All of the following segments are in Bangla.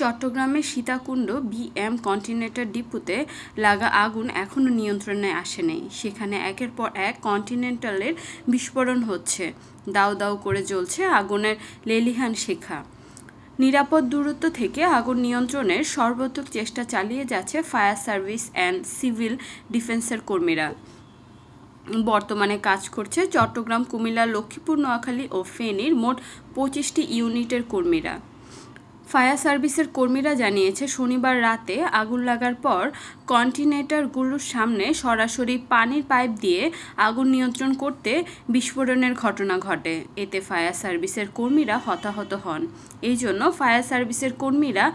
চট্টগ্রামের সীতাকুণ্ড বিএম কন্টিনেন্টাল ডিপুতে লাগা আগুন এখনও নিয়ন্ত্রণে আসেনি। সেখানে একের পর এক কন্টিনেন্টালের বিস্ফোরণ হচ্ছে। দাউ দাউ করে জ্বলছে আগুনের লেলিহান শেখা। নিরাপদ দূরত্ব থেকে আগুন নিয়ন্ত্রণের সর্বোত্তক চেষ্টা চালিয়ে যাচ্ছে ফায়ার সার্ভিস অ্যান্ড সিভিল ডিফেন্সের কর্মীরা। বর্তমানে কাজ করছে চট্টগ্রাম, কুমিল্লা, লক্ষ্মীপুর, নোয়াখালী ও ফেনীর মোট পঁচিশটি ইউনিটের কর্মীরা। ফায়ার সার্ভিসের কর্মীরা জানিয়েছে, শনিবার রাতে আগুন লাগার পর কন্টিনেটারগুলোর সামনে সরাসরি পানির পাইপ দিয়ে আগুন নিয়ন্ত্রণ করতে বিস্ফোরণের ঘটনা ঘটে। এতে ফায়ার সার্ভিসের কর্মীরা হতাহত হন। এই জন্য ফায়ার সার্ভিসের কর্মীরা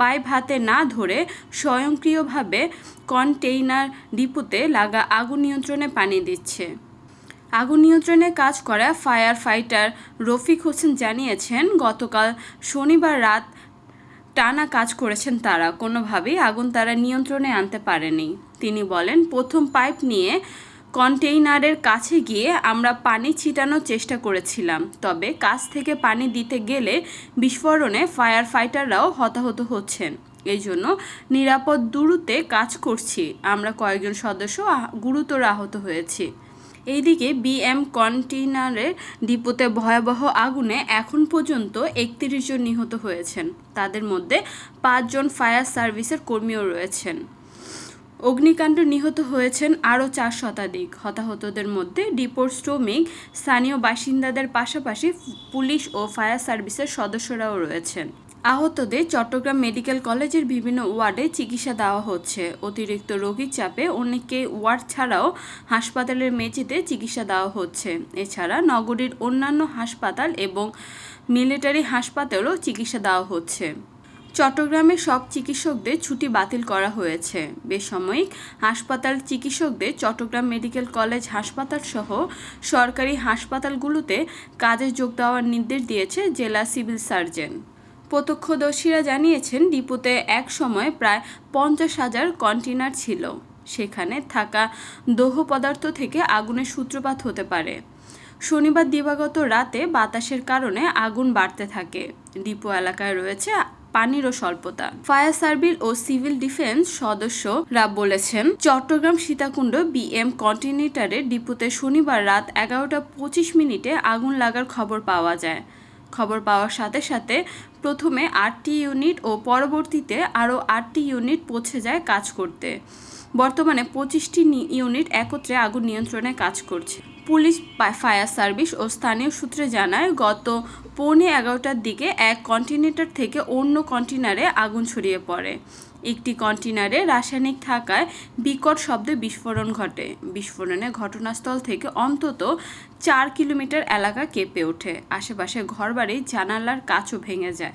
পাইপ হাতে না ধরে স্বয়ংক্রিয়ভাবে কন্টেইনার ডিপুতে লাগা আগুন নিয়ন্ত্রণে পানি দিচ্ছে। আগুন নিয়ন্ত্রণে কাজ করা ফায়ার ফাইটার রফিক হোসেন জানিয়েছেন, গতকাল শনিবার রাত টানা কাজ করেছেন তারা। কোনোভাবেই আগুন তারা নিয়ন্ত্রণে আনতে পারেনি। তিনি বলেন, প্রথম পাইপ নিয়ে কন্টেইনারের কাছে গিয়ে আমরা পানি ছিটানোর চেষ্টা করেছিলাম। তবে কাছ থেকে পানি দিতে গেলে বিস্ফোরণে ফায়ার ফাইটাররাও হতাহত হচ্ছেন। এই জন্য নিরাপদ দূরত্বে কাজ করছি। আমরা কয়েকজন সদস্য গুরুতর আহত হয়েছি। এইদিকে বিএম কন্টেইনারের ডিপোতে ভয়াবহ আগুনে এখন পর্যন্ত একত্রিশ জন নিহত হয়েছেন। তাদের মধ্যে পাঁচজন ফায়ার সার্ভিসের কর্মীও রয়েছেন। অগ্নিকাণ্ড নিহত হয়েছেন আরও চার শতাধিক। হতাহতদের মধ্যে ডিপোর শ্রমিক, স্থানীয় বাসিন্দাদের পাশাপাশি পুলিশ ও ফায়ার সার্ভিসের সদস্যরাও রয়েছেন। আহতদের চট্টগ্রাম মেডিকেল কলেজের বিভিন্ন ওয়ার্ডে চিকিৎসা দেওয়া হচ্ছে। অতিরিক্ত রোগীর চাপে অনেককে ওয়ার্ড ছাড়াও হাসপাতালের মেঝেতে চিকিৎসা দেওয়া হচ্ছে। এছাড়া নগরীর অন্যান্য হাসপাতাল এবং মিলিটারি হাসপাতালেও চিকিৎসা দেওয়া হচ্ছে। চট্টগ্রামের সব চিকিৎসকদের ছুটি বাতিল করা হয়েছে। বেসাময়িক হাসপাতাল চিকিৎসকদের চট্টগ্রাম মেডিকেল কলেজ হাসপাতাল সহ সরকারি হাসপাতালগুলোতে কাজে যোগ দেওয়ার নির্দেশ দিয়েছে জেলা সিভিল সার্জন। প্রত্যক্ষদর্শীরা জানিয়েছেন, ডিপুতে এক সময় প্রায় পঞ্চাশ হাজার কন্টেনার ছিল। সেখানে থাকা দোহ পদার্থ থেকে আগুনের সূত্রপাত হতে পারে। শনিবার দিবাগত রাতে বাতাসের কারণে আগুন বাড়তে থাকে। ডিপো এলাকায় রয়েছে পানিরও স্বল্পতা। ফায়ার সার্ভিস ও সিভিল ডিফেন্স সদস্যরা বলেছেন, চট্টগ্রাম সীতাকুণ্ড বিএম কন্টিনেটারের ডিপুতে শনিবার রাত এগারোটা পঁচিশ মিনিটে আগুন লাগার খবর পাওয়া যায়। খবর পাওয়ার সাথে সাথে প্রথমে আটটি ইউনিট ও পরবর্তীতে আরও আটটি ইউনিট পৌঁছে যায় কাজ করতে। বর্তমানে পঁচিশটি ইউনিট একত্রে আগুন নিয়ন্ত্রণে কাজ করছে। পুলিশ ফায়ার সার্ভিস ও স্থানীয় সূত্রে জানায়, গত পৌনে এগারোটার দিকে এক কন্টেনার থেকে অন্য কন্টেনারে আগুন ছড়িয়ে পড়ে। একটি কন্টেনারে রাসায়নিক থাকায় বিকট শব্দে বিস্ফোরণ ঘটে। বিস্ফোরণে ঘটনাস্থল থেকে অন্তত চার কিলোমিটার এলাকা কেঁপে ওঠে। আশেপাশে ঘরবাড়ি, জানালার কাচও ভেঙে যায়।